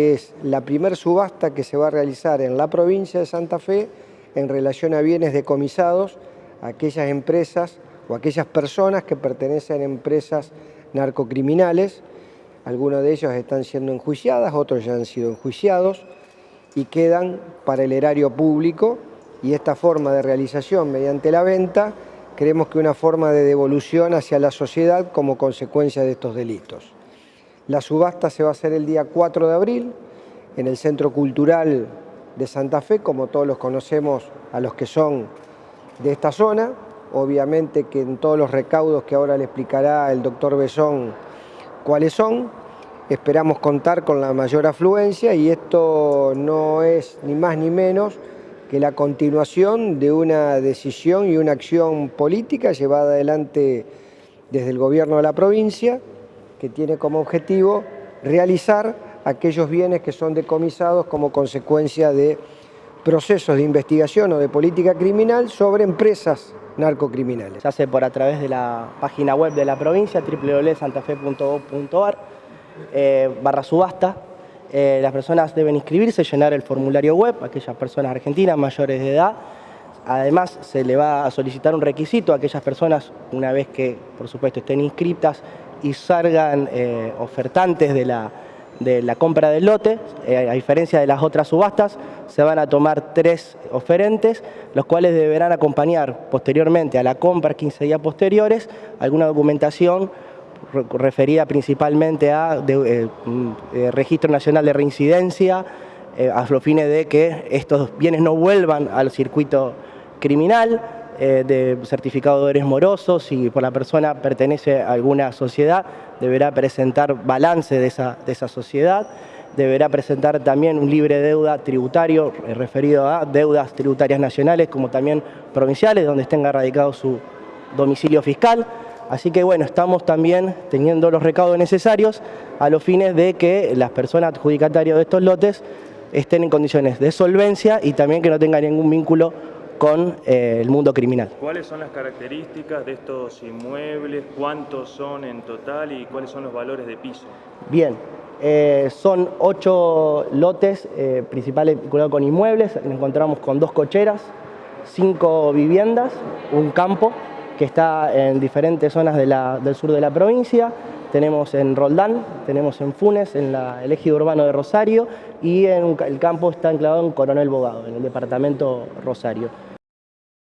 Es la primer subasta que se va a realizar en la provincia de Santa Fe en relación a bienes decomisados a aquellas empresas o aquellas personas que pertenecen a empresas narcocriminales. Algunos de ellos están siendo enjuiciadas, otros ya han sido enjuiciados y quedan para el erario público y esta forma de realización mediante la venta creemos que una forma de devolución hacia la sociedad como consecuencia de estos delitos. La subasta se va a hacer el día 4 de abril en el Centro Cultural de Santa Fe, como todos los conocemos a los que son de esta zona. Obviamente que en todos los recaudos que ahora le explicará el doctor Besón cuáles son, esperamos contar con la mayor afluencia y esto no es ni más ni menos que la continuación de una decisión y una acción política llevada adelante desde el gobierno de la provincia, que tiene como objetivo realizar aquellos bienes que son decomisados como consecuencia de procesos de investigación o de política criminal sobre empresas narcocriminales. Se hace por a través de la página web de la provincia, www.santafe.gov.ar, eh, barra subasta. Eh, las personas deben inscribirse, llenar el formulario web, aquellas personas argentinas mayores de edad. Además, se le va a solicitar un requisito a aquellas personas, una vez que, por supuesto, estén inscritas, y salgan eh, ofertantes de la, de la compra del lote, eh, a diferencia de las otras subastas, se van a tomar tres oferentes, los cuales deberán acompañar posteriormente a la compra 15 días posteriores alguna documentación referida principalmente a eh, mm, Registro Nacional de Reincidencia, a los fines de que estos bienes no vuelvan al circuito criminal, eh, de certificado de deberes morosos, si por la persona pertenece a alguna sociedad, deberá presentar balance de esa, de esa sociedad, deberá presentar también un libre deuda tributario eh, referido a deudas tributarias nacionales como también provinciales, donde tenga radicado su domicilio fiscal. Así que bueno, estamos también teniendo los recaudos necesarios a los fines de que las personas adjudicatarias de estos lotes estén en condiciones de solvencia y también que no tengan ningún vínculo con eh, el mundo criminal. ¿Cuáles son las características de estos inmuebles? ¿Cuántos son en total y cuáles son los valores de piso? Bien, eh, son ocho lotes eh, principales vinculados con inmuebles. Nos encontramos con dos cocheras, cinco viviendas, un campo que está en diferentes zonas del sur de la provincia. Tenemos en Roldán, tenemos en Funes, en el ejido urbano de Rosario y en el campo está enclavado en Coronel Bogado, en el departamento Rosario.